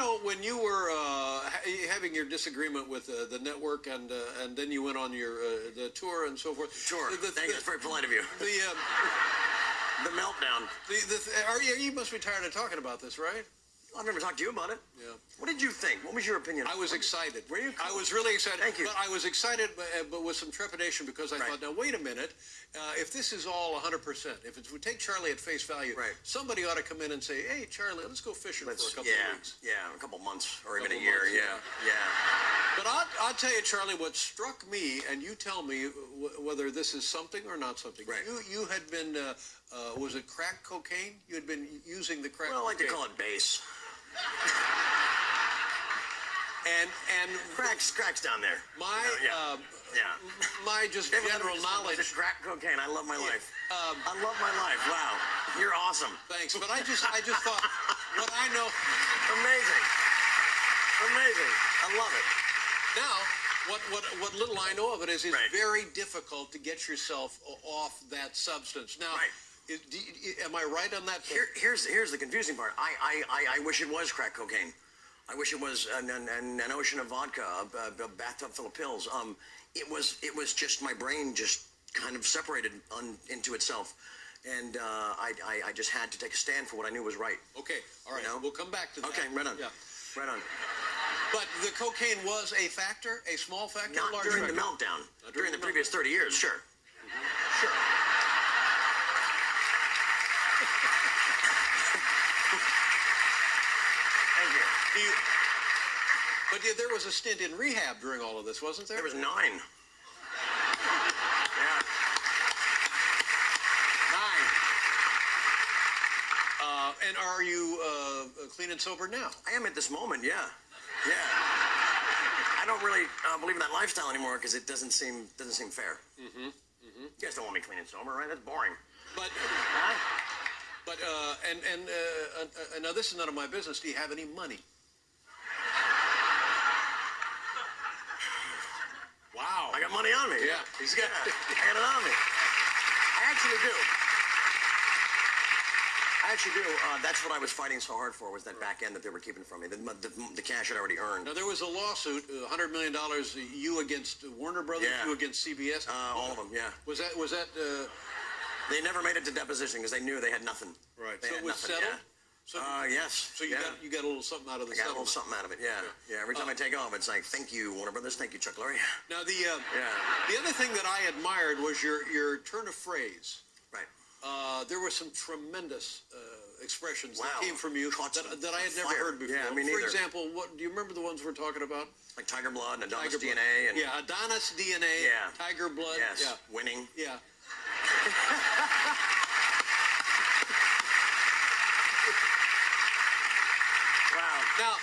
know, when you were uh, ha- having your disagreement with uh, the network, and uh, and then you went on your uh, the tour and so forth. Sure. The, the, Thank you. That's very polite of you. The, um, The meltdown. the, the, are you, you must be tired of talking about this, right? I've never talked to you about it. Yeah. What did you think? What was your opinion? I was excited. Were you? I was really excited. Thank you. But I was excited, but, uh, but with some trepidation because I Right. thought, now wait a minute, uh, if this is all 100%, if it's, we take Charlie at face value, Right. somebody ought to come in and say, hey, Charlie, let's go fishing Let's- for a couple yeah, of weeks. yeah, a couple months or even a year. months, yeah, yeah. But I'll, I'll tell you, Charlie, what struck me, and you tell me w- whether this is something or not something. Right. You, you had been, uh, uh, was it crack cocaine? You had been using the crack Well, I like to call it base. And, and Cracks, cracks down there. my, yeah. uh, yeah. my just Everyone general knowledge just crack cocaine. I love my life. Um, I love my life. Wow, you're awesome. Thanks, but I just I just thought what I know Amazing. Amazing. I love it. now. What, what, what little I know of it is, it's Right. very difficult to get yourself off that substance. Now, Right. Is- do you- am I right on that? Here, here's here's the confusing part. I, I, I, I wish it was crack cocaine. I wish it was an, an, an an ocean of vodka, a, a, bathtub full of pills. Um, it was it was just my brain just kind of separated on, into itself, and uh, I, I I just had to take a stand for what I knew was right. Okay, all right. You know? We'll come back to that. Okay, right on. Yeah. Right on. But the cocaine was a factor, a small factor, Not large during the meltdown. Not during during the the previous 30 years, sure. Sure. Thank you. Do you, but there was a stint in rehab during all of this, wasn't there? There was nine. Yeah. nine. Uh, and are you uh, clean and sober now? I am at this moment, yeah. Yeah. I don't really uh, believe in that lifestyle anymore because it doesn't seem doesn't seem fair. Mm-hmm. Mm-hmm. You guys don't want me clean and sober, right? That's boring. But Huh? but uh, and and uh, uh, uh, now this is none of my business. Do you have any money? Wow. I got money on me. Yeah, he's got- I got it on me. I actually do. I actually do. Uh, that's what I was fighting so hard for was that back end that they were keeping from me. The, the, the cash I'd already earned. Now there was a lawsuit, uh, hundred million dollars. You against Warner Brothers, Yeah. you against CBS. Uh, all of them, yeah. Was that was that uh, They never made it to deposition because they knew they had nothing. right? They so it was nothing, settled. yeah. So, Uh, yes. so you yeah. got you got a little something out of the I got a little something out of it, yeah. Yeah, every time I take off, it's like, thank you, Warner Brothers, thank you, Chuck Lorre. Now the uh, Yeah. the other thing that I admired was your your turn of phrase. Right. Uh, there were some tremendous uh, expressions Wow. that came from you that, that I had never fire. heard before. Yeah, For example, what do you remember the ones we're talking about? Like Tiger Blood and Adonis Blood. DNA and yeah, Adonis DNA, Yeah. Tiger Blood. yes, Yeah, winning. yeah. Wow. Now,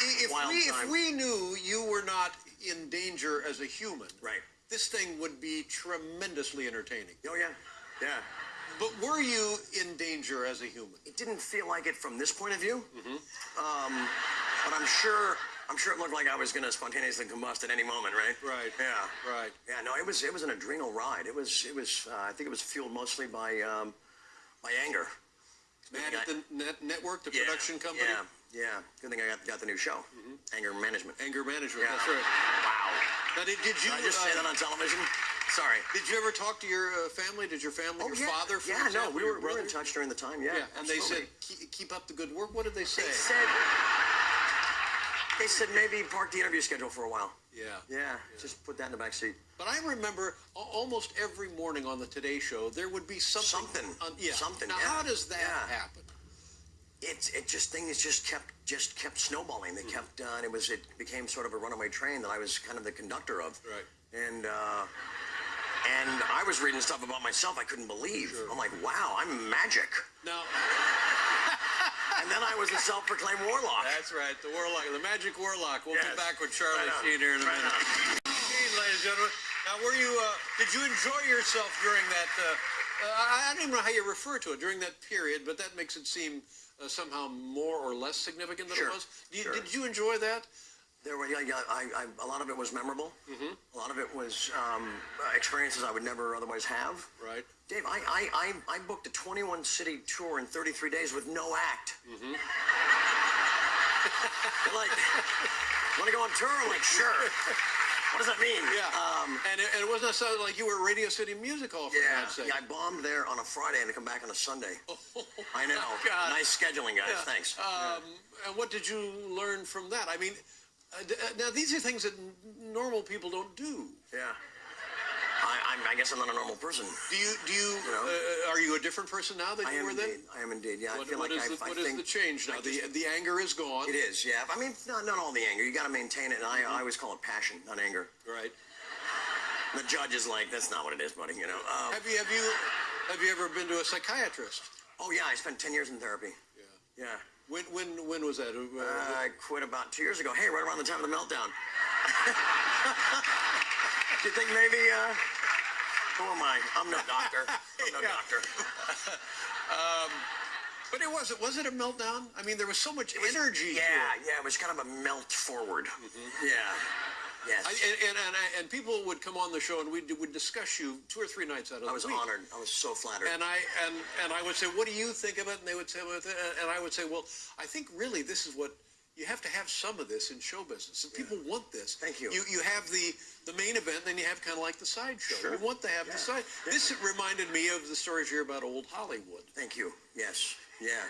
if Wild we time. if we knew you were not in danger as a human, Right. this thing would be tremendously entertaining. Oh yeah, yeah. But were you in danger as a human? It didn't feel like it from this point of view. Mm-hmm. Um, but I'm sure, I'm sure it looked like I was going to spontaneously combust at any moment, right? Right. Yeah. Right. Yeah. No, it was, it was an adrenal ride. It was, it was. Uh, I think it was fueled mostly by, um, by anger. Mad at the net network, the Yeah, production company, Yeah. Yeah. Good thing I got, got the new show, Anger Management. anger management. Yeah. That's right. Wow. Now, did, did you Did I just say uh, that on television? Sorry. Did you ever talk to your uh, family? Did your family, your Oh, yeah. father, for yeah, example, no, we were, we were in touch during the time. Yeah, Yeah, and they said, keep, keep up the good work. What did they say? They said they said maybe park the interview schedule for a while. yeah. Yeah, just put that in the back seat. But I remember almost every morning on the Today Show, there would be something. Something. On, yeah. Something, Now, yeah. how does that Yeah. happen? It it just things just kept just kept snowballing. They kept uh, and it was it became sort of a runaway train that I was kind of the conductor of. Right. And uh, and I was reading stuff about myself I couldn't believe. Sure. I'm like, wow, I'm magic. Now, And then I was a self-proclaimed warlock. that's right, the warlock, the magic warlock. We'll Yes. be back with Charlie Right. Sheen here in a Right minute. Sheen, ladies and gentlemen. Now, were you? Uh, did you enjoy yourself during that? Uh, uh, I, I don't even know how you refer to it during that period, but that makes it seem uh, somehow more or less significant than Sure, it was. Did you, sure. did you enjoy that? There were, yeah, yeah, I, I, a lot of it was memorable. Mm-hmm. A lot of it was um, experiences I would never otherwise have. Right. Dave, I, I, I, I booked a 21 city tour in 33 days with no act. They're like, want to go on tour? I'm like, sure. What does that mean? Yeah. Um, and, it, and it wasn't necessarily like you were at Radio City Music Hall for yeah, God's sake. yeah, I bombed there on a Friday and to come back on a Sunday. I know. Oh, God. Nice scheduling, guys. Yeah. Thanks. Um, And what did you learn from that? I mean, uh, d- uh, now these are things that n- normal people don't do. yeah. I, I'm, I guess I'm not a normal person. Do you? Do you? know? uh, are you a different person now than I you were indeed. then? I am indeed. Yeah, What, I feel what like is I, the, I what is the change now? I The the anger is gone. It is, yeah. I mean, not, not all the anger. You got to maintain it. And I, I always call it passion, not anger. Right. The judge is like, that's not what it is, buddy. You know. Um, Have you have you have you ever been to a psychiatrist? oh yeah, I spent ten years in therapy. Yeah. Yeah. When when when was that? Uh, Uh, I quit about two years ago. Hey, right around the time of the meltdown. Do you think maybe? Uh, who am I? I'm no doctor. I'm no Yeah. doctor. but it was it was it a meltdown? I mean, there was so much energy. Yeah, it. yeah. It was kind of a melt forward. Yeah. Yes. I, and, and, and, I- and people would come on the show and we would discuss you two or three nights out of I was the week. I was honored. I was so flattered. And I and and I would say, "What do you think of it?" And they would say, "And I would say, well, I think really this is what you have to have some of this in show business, and people want this. Thank you. You you have the the main event, then you have kind of like the sideshow. Sure. You want to have the side. This reminded me of the stories you hear about old Hollywood. Thank you. Yes. Yeah.